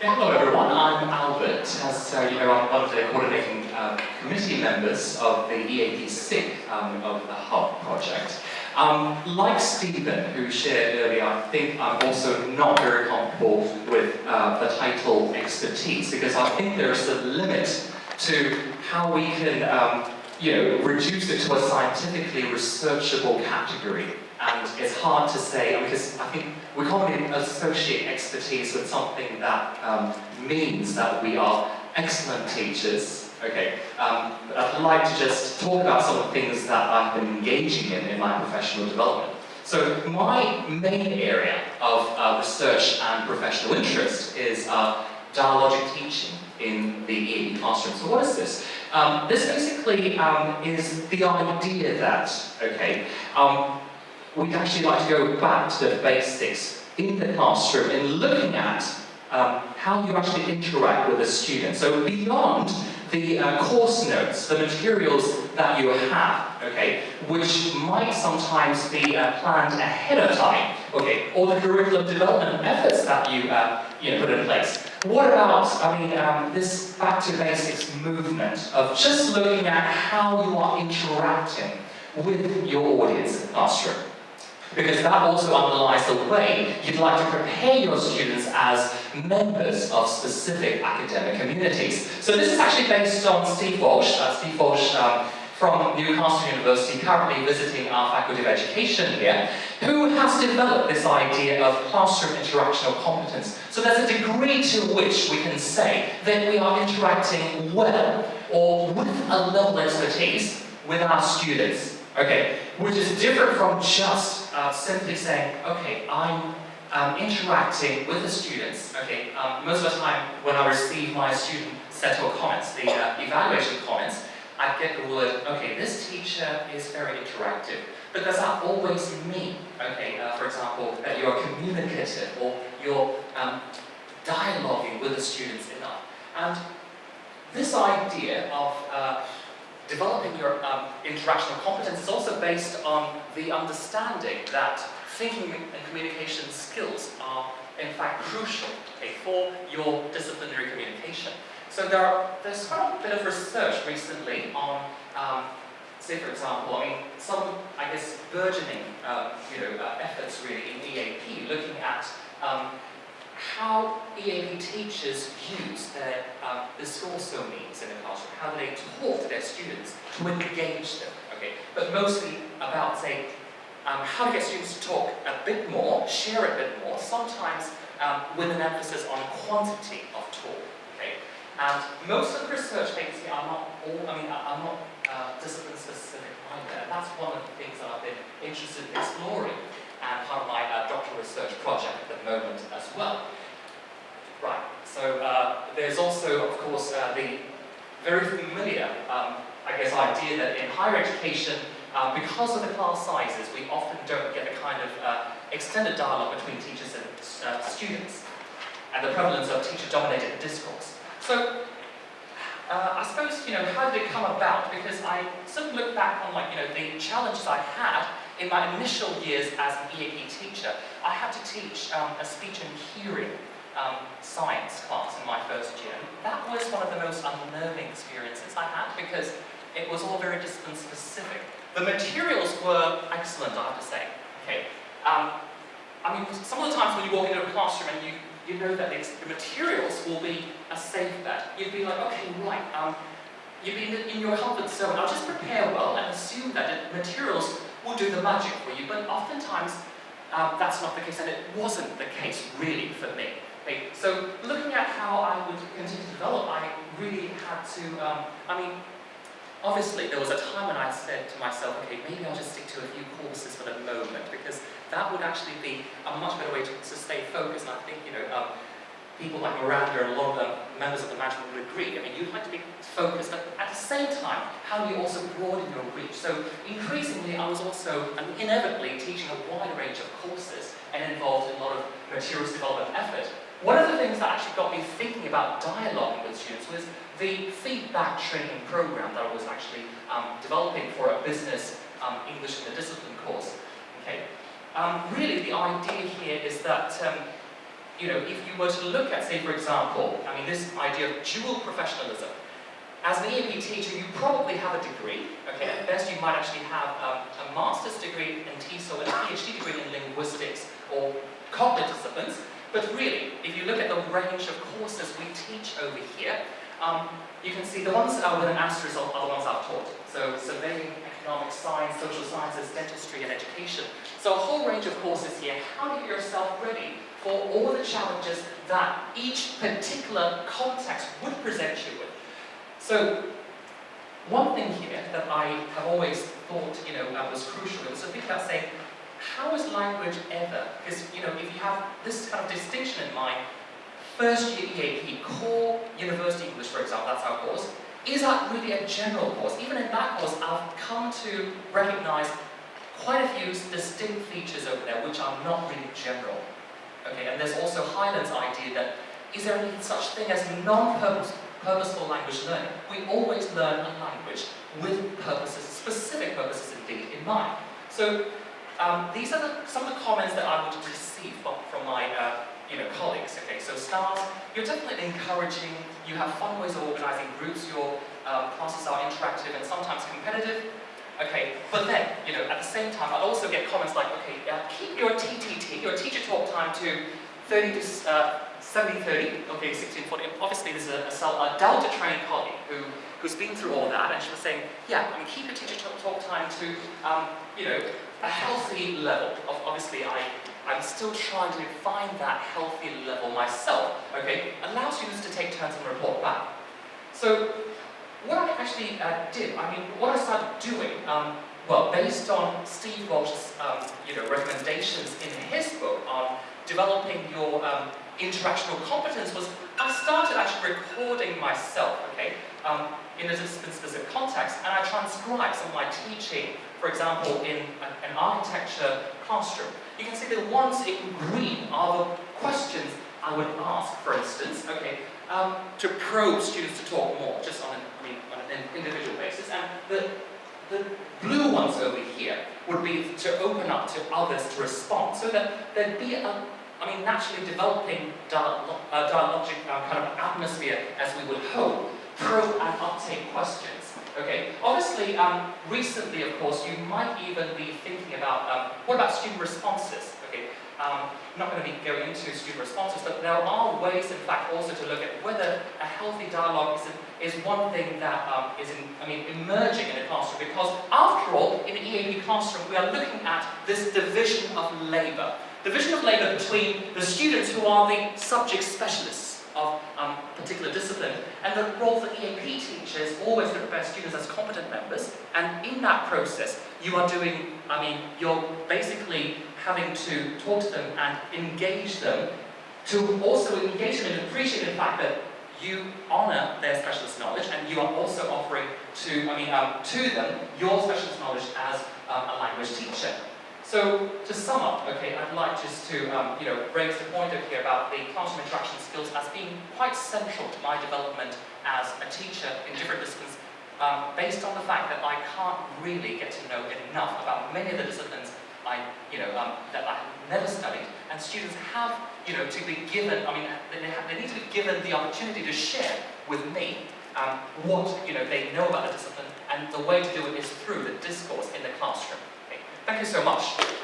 Hello everyone, I'm Albert. As uh, you know, I'm one of the coordinating uh, committee members of the EAP SIG um, of the Hub project. Um, like Stephen, who shared earlier, I think I'm also not very comfortable with uh, the title expertise because I think there's a limit to how we can um, you know, reduce it to a scientifically researchable category. And it's hard to say, because I think we commonly associate expertise with something that um, means that we are excellent teachers. Okay, um, I'd like to just talk about some of the things that I've been engaging in in my professional development. So my main area of uh, research and professional interest is uh, dialogic teaching in the EAP classroom. So what is this? Um, this basically um, is the idea that, okay, um, we'd actually like to go back to the basics in the classroom in looking at um, how you actually interact with a student. So beyond the uh, course notes, the materials that you have, okay, which might sometimes be uh, planned ahead of time, okay, or the curriculum development efforts that you, uh, you know, put in place. What about, I mean, um, this back to basics movement of just looking at how you are interacting with your audience in the classroom? Because that also underlies the way you'd like to prepare your students as members of specific academic communities. So this is actually based on Steve Walsh. Uh, Steve Walsh um, from Newcastle University, currently visiting our Faculty of Education here, who has developed this idea of classroom interactional competence. So there's a degree to which we can say that we are interacting well or with a level of expertise with our students. Okay, which is different from just uh, simply saying, okay, I'm um, interacting with the students. Okay, um, most of the time when I receive my student set of comments, the uh, evaluation comments, I get the word, okay, this teacher is very interactive. But does that always mean, okay, uh, for example, that you're communicative or you're um, dialoguing with the students enough? And this idea of uh, developing your um, interactional competence is also based on the understanding that thinking and communication skills are in fact crucial okay, for your disciplinary communication. So there are, there's quite a bit of research recently on, um, say for example, I mean, some, I guess, burgeoning, uh, you know, uh, efforts really in EAP, looking at um, how EAP teachers use their, um, this also means in the classroom, how they talk to their students to engage them, okay? But mostly about, say, um, how to get students to talk a bit more, share a bit more, sometimes um, with an emphasis on quantity of talk, okay? And most of the research here are not all, I mean, are not uh, discipline specific either. That's one of the things that I've been interested in exploring and part of my uh, doctoral research project at the moment as well. Right, so uh, there's also, of course, uh, the very familiar, um, I guess, idea that in higher education, uh, because of the class sizes, we often don't get the kind of uh, extended dialogue between teachers and uh, students, and the prevalence of teacher-dominated discourse. So, I suppose, you know, how did it come about? Because I sort of look back on, like, you know, the challenges I had in my initial years as an EAP teacher, I had to teach um, a speech and hearing um, science class in my first year. that was one of the most unnerving experiences I had because it was all very discipline specific. The materials were excellent, I have to say. Okay. Um, I mean, some of the times when you walk into a classroom and you, you know that the materials will be a safe bet. You'd be like, okay, right, um, you'd be in, in your comfort zone. I'll just prepare well and assume that the materials will do the magic for you, but oftentimes um, that's not the case, and it wasn't the case really for me. Okay, so looking at how I would continue to develop, I really had to, um, I mean, obviously there was a time when I said to myself, okay, maybe I'll just stick to a few courses for the moment, because that would actually be a much better way to, to stay focused, and I think, you know, um, people like Miranda and a lot of the members of the management would agree. I mean, you'd like to be focused, but at the same time, how do you also broaden your reach? So increasingly, I was also, and inevitably, teaching a wide range of courses and involved in a lot of materials development effort. One of the things that actually got me thinking about dialoguing with students was the feedback training program that I was actually um, developing for a business um, English in the discipline course. Okay, um, really the idea here is that um, you know, if you were to look at, say, for example, I mean, this idea of dual professionalism, as an EAP teacher, you probably have a degree, okay? At best, you might actually have um, a master's degree in TESOL and a PhD degree in linguistics or cognitive disciplines. But really, if you look at the range of courses we teach over here, um, you can see the ones uh, with an asterisk are the ones I've taught. So surveying, economic science, social sciences, dentistry and education. So a whole range of courses here. How do you get yourself ready for all the challenges that each particular context would present you with? So one thing here that I have always thought you know, was crucial was to think about saying, how is language ever? Because you know, if you have this kind of distinction in mind, first year EAP, core university English, for example, that's our course, is that really a general course? Even in that course, I've come to recognize quite a few distinct features over there which are not really general. Okay, and there's also Hyland's idea that is there any such thing as non-purposeful language learning? We always learn a language with purposes, specific purposes indeed, in mind. So um, these are the, some of the comments that I would receive from, from my uh, you know, colleagues. Okay, so stars, you're definitely encouraging, you have fun ways of organizing groups, your um, classes are interactive and sometimes competitive. Okay, but then, you know, at the same time, I'd also get comments like, okay, uh, keep your TTT, your teacher talk time to 30 to uh, 70, 30, okay, 16, 40. Obviously, this is a, a, Delta trained colleague who, who's been through all that, and she was saying, yeah, I mean, keep your teacher talk, talk time to, um, you know, a healthy level. Obviously, I, I'm still trying to find that healthy level myself, okay? Allow students to take turns and report back. So, what I actually uh, did, I mean, what I started doing, um, well, based on Steve Walsh's, um, you know, recommendations in his book on developing your um, interactional competence was I started actually recording myself, okay, um, in a discipline-specific context, and I transcribed some of my teaching, for example, in an architecture classroom. You can see the ones in green are the questions I would ask, for instance, okay, um, to probe students to talk more, just on an, I mean, on an individual basis, and the, the blue ones over here would be to open up to others to respond, so that there'd be a I mean, naturally developing dialog uh, dialogic uh, kind of atmosphere, as we would hope, probe and uptake questions. Okay, obviously, um, recently, of course, you might even be thinking about, um, what about student responses? Okay, um, I'm not going to be going into student responses, but there are ways, in fact, also to look at whether a healthy dialogue is, is one thing that um, is, in, I mean, emerging in a classroom, because after all, in an EAP classroom, we are looking at this division of labour division of labour between the students who are the subject specialists of um, a particular discipline, and the role for EAP teachers always to prepare students as competent members, and in that process, you are doing, I mean, you're basically having to talk to them and engage them, to also engage them and appreciate the fact that you honour their specialist knowledge, and you are also offering to, I mean, um, to them your specialist knowledge as um, a language teacher. So to sum up, okay, I'd like just to um, you know raise the point over here about the classroom interaction skills as being quite central to my development as a teacher in different disciplines, um, based on the fact that I can't really get to know enough about many of the disciplines you know, um, that I have never studied, and students have, you know, to be given, I mean, they, have, they need to be given the opportunity to share with me um, what, you know, they know about the discipline, and the way to do it is through the discourse in the classroom. Thank you so much.